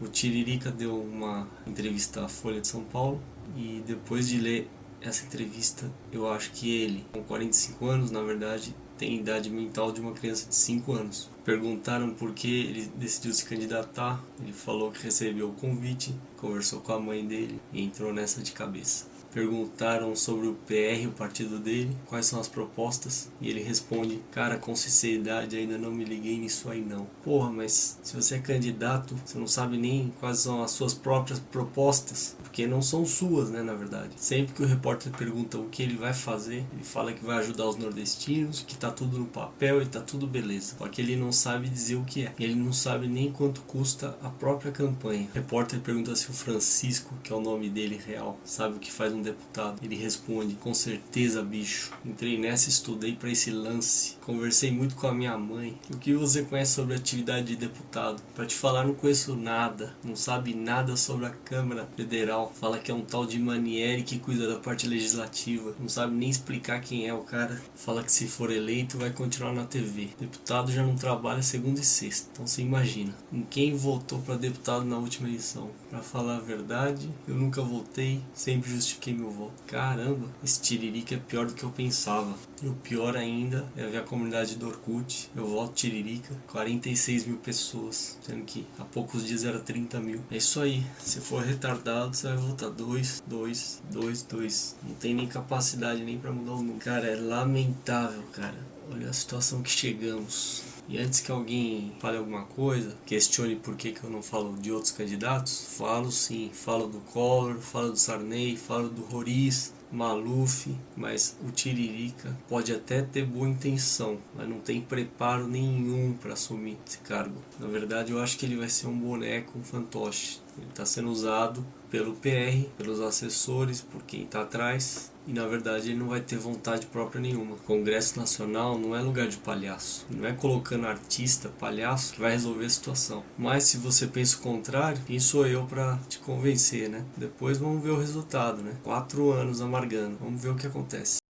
O Tiririca deu uma entrevista à Folha de São Paulo e depois de ler essa entrevista, eu acho que ele, com 45 anos, na verdade, tem idade mental de uma criança de 5 anos. Perguntaram por que ele decidiu se candidatar, ele falou que recebeu o convite, conversou com a mãe dele e entrou nessa de cabeça. Perguntaram sobre o PR, o partido dele, quais são as propostas, e ele responde: Cara, com sinceridade, ainda não me liguei nisso aí não. Porra, mas se você é candidato, você não sabe nem quais são as suas próprias propostas, porque não são suas, né, na verdade. Sempre que o repórter pergunta o que ele vai fazer, ele fala que vai ajudar os nordestinos, que tá tudo no papel e tá tudo beleza. Só que ele não sabe dizer o que é. Ele não sabe nem quanto custa a própria campanha. O repórter pergunta se o Francisco, que é o nome dele real, sabe o que faz um deputado. Ele responde, com certeza bicho, entrei nessa estudei para esse lance. Conversei muito com a minha mãe. O que você conhece sobre atividade de deputado? Para te falar, não conheço nada. Não sabe nada sobre a Câmara Federal. Fala que é um tal de Manieri que cuida da parte legislativa. Não sabe nem explicar quem é o cara. Fala que se for eleito vai continuar na TV. Deputado já não trabalha segunda e sexta. Então você imagina. Em quem votou para deputado na última eleição? Para falar a verdade, eu nunca votei. Sempre justifiquei meu voto. Caramba, esse tiririca é pior do que eu pensava. E o pior ainda é ver a comunidade do Orkut. Eu voto tiririca, 46 mil pessoas. Sendo que há poucos dias era 30 mil. É isso aí. Se for retardado, você vai votar 2, 2, 2, 2. Não tem nem capacidade nem pra mudar o número. Cara, é lamentável, cara. Olha a situação que chegamos. E antes que alguém fale alguma coisa, questione por que, que eu não falo de outros candidatos, falo sim, falo do Collor, falo do Sarney, falo do Roriz, Maluf, mas o Tiririca pode até ter boa intenção, mas não tem preparo nenhum para assumir esse cargo. Na verdade, eu acho que ele vai ser um boneco, um fantoche. Ele está sendo usado pelo PR, pelos assessores, por quem está atrás, e na verdade ele não vai ter vontade própria nenhuma. O Congresso Nacional não é lugar de palhaço, não é colocando artista, palhaço que vai resolver a situação. Mas se você pensa o contrário, quem sou eu para te convencer, né? Depois vamos ver o resultado, né? Quatro anos amargando, vamos ver o que acontece.